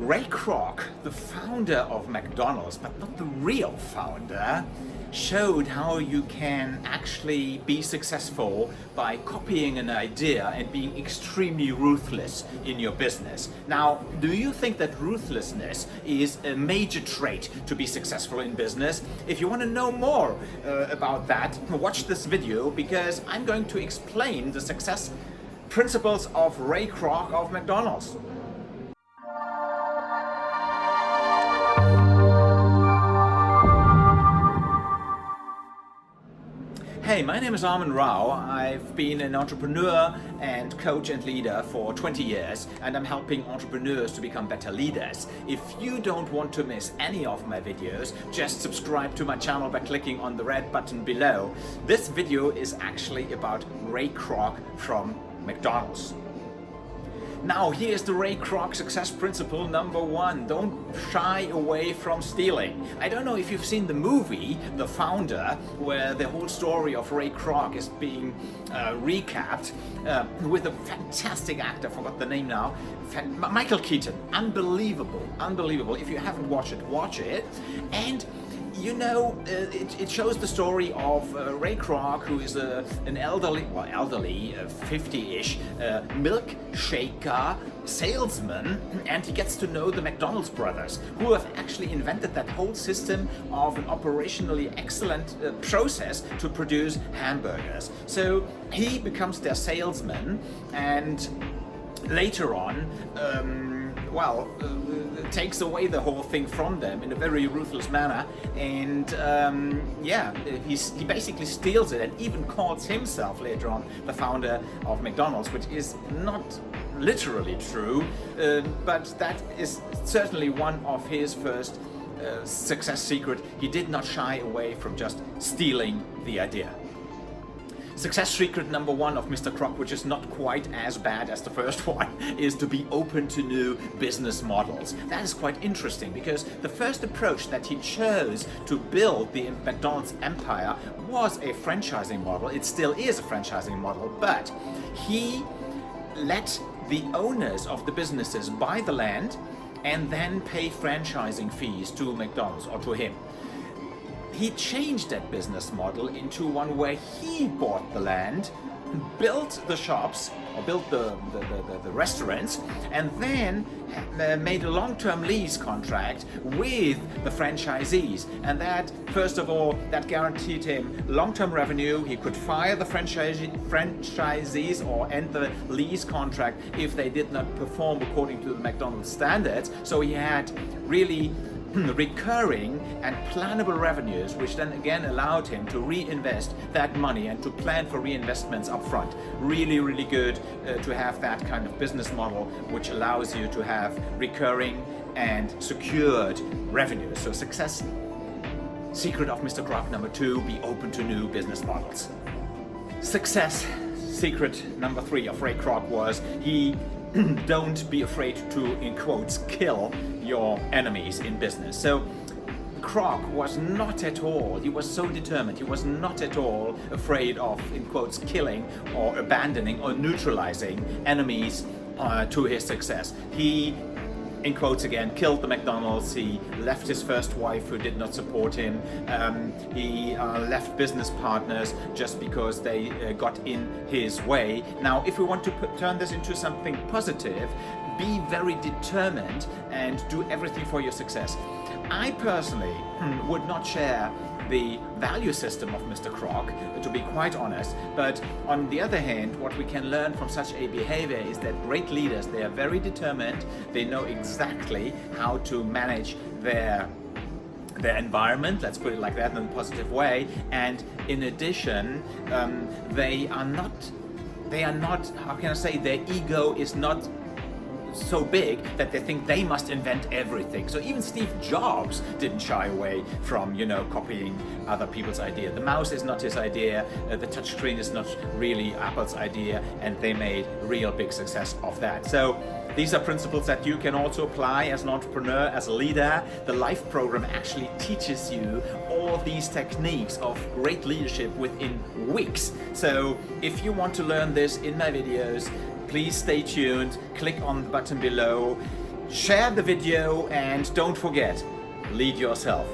Ray Kroc, the founder of McDonald's, but not the real founder, showed how you can actually be successful by copying an idea and being extremely ruthless in your business. Now, do you think that ruthlessness is a major trait to be successful in business? If you want to know more uh, about that, watch this video because I'm going to explain the success principles of Ray Kroc of McDonald's. Hey, my name is Armin Rao. I've been an entrepreneur and coach and leader for 20 years and I'm helping entrepreneurs to become better leaders. If you don't want to miss any of my videos, just subscribe to my channel by clicking on the red button below. This video is actually about Ray Kroc from McDonald's. Now here's the Ray Kroc success principle number one. Don't shy away from stealing. I don't know if you've seen the movie, The Founder, where the whole story of Ray Kroc is being uh, recapped uh, with a fantastic actor, forgot the name now, Michael Keaton. Unbelievable, unbelievable. If you haven't watched it, watch it. And you know, uh, it, it, shows the story of uh, Ray Kroc, who is a, an elderly, well, elderly, 50-ish uh, milk shaker salesman, and he gets to know the McDonald's brothers, who have actually invented that whole system of an operationally excellent uh, process to produce hamburgers. So he becomes their salesman, and later on, um, well, uh, takes away the whole thing from them in a very ruthless manner. And um, yeah he's, he basically steals it and even calls himself later on the founder of McDonald's which is not literally true uh, but that is certainly one of his first uh, success secret. He did not shy away from just stealing the idea Success secret number one of Mr. Kroc, which is not quite as bad as the first one, is to be open to new business models. That is quite interesting because the first approach that he chose to build the McDonald's empire was a franchising model. It still is a franchising model, but he let the owners of the businesses buy the land and then pay franchising fees to McDonald's or to him he changed that business model into one where he bought the land, built the shops, or built the, the, the, the restaurants, and then uh, made a long-term lease contract with the franchisees. And that, first of all, that guaranteed him long-term revenue. He could fire the franchisee, franchisees or end the lease contract if they did not perform according to the McDonald's standards. So he had really recurring and plannable revenues, which then again allowed him to reinvest that money and to plan for reinvestments upfront. Really, really good uh, to have that kind of business model, which allows you to have recurring and secured revenues. So success secret of Mr. Kroc number two, be open to new business models. Success secret number three of Ray Kroc was he don't be afraid to, in quotes, kill your enemies in business. So Kroc was not at all, he was so determined, he was not at all afraid of, in quotes, killing or abandoning or neutralizing enemies uh, to his success. He in quotes again, killed the McDonald's. He left his first wife who did not support him. Um, he uh, left business partners just because they uh, got in his way. Now, if we want to put, turn this into something positive, be very determined and do everything for your success. I personally would not share the value system of Mr. Kroc, to be quite honest. But on the other hand, what we can learn from such a behavior is that great leaders, they are very determined, they know exactly how to manage their their environment, let's put it like that in a positive way, and in addition, um, they are not, they are not, how can I say, their ego is not so big that they think they must invent everything. So even Steve Jobs didn't shy away from, you know, copying other people's idea. The mouse is not his idea, uh, the touchscreen is not really Apple's idea, and they made real big success of that. So these are principles that you can also apply as an entrepreneur, as a leader. The LIFE program actually teaches you all these techniques of great leadership within weeks. So if you want to learn this in my videos, please stay tuned, click on the button below, share the video and don't forget, lead yourself.